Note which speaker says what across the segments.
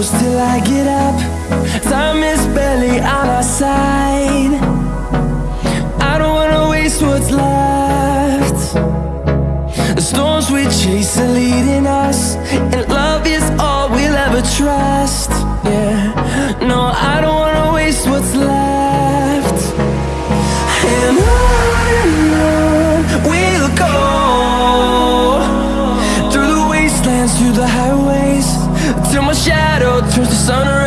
Speaker 1: I get up. Time is barely on our side. I don't wanna waste what's left. The storms we chase are leading us And love is all we'll ever trust. Yeah, no, I don't wanna waste what's left. And on and on we'll go. Through the wastelands, through the highways Till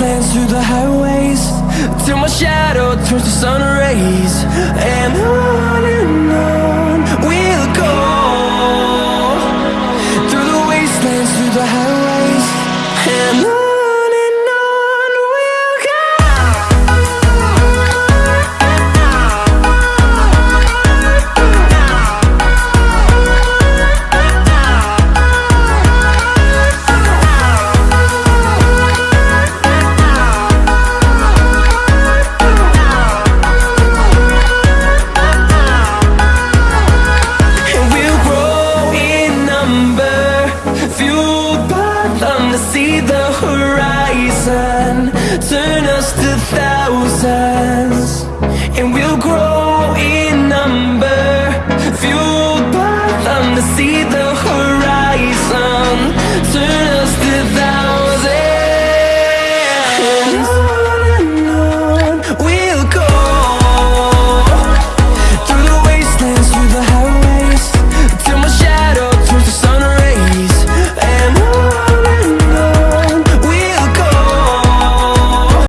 Speaker 1: lands through the highways Till my shadow turns to sun rays. And on and on we'll go Through the wastelands, through the highways. And on Turn us to thousands. And we'll grow